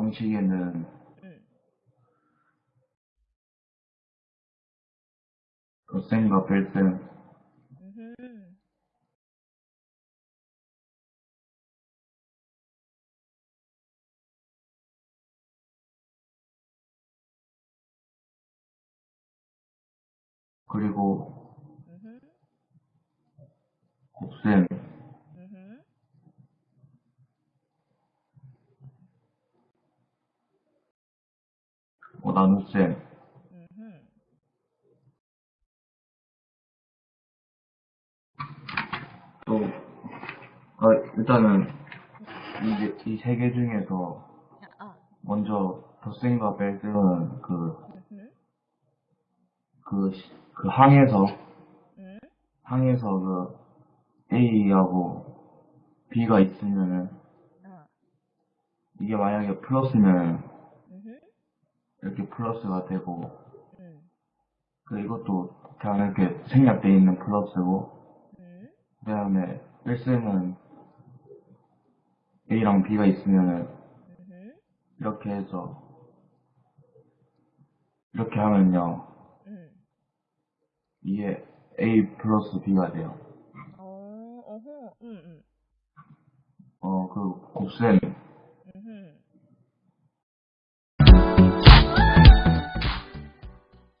형식에는 응. 덧셈과 뺄셈, 음흠. 그리고. 곱셈, 음흠. 음흠. 또, 아, 일단은 이제 이세 개 중에서 야, 아. 먼저 덧셈과 뺄셈은 그, 음흠. 그, 시- 그 항에서, 음. 항에서 그 A하고 B가 있으면은 아. 이게 만약에 플러스면. 이렇게 플러스가 되고 음. 그 이것도 그냥 이렇게 생략돼 있는 플러스고 음. 그 다음에 뺄셈은 A랑 B가 있으면은 음흠. 이렇게 해서 이렇게 하면요 음. 이게 A 플러스 B가 돼요 어, 어허. 음, 음. 어그 곱셈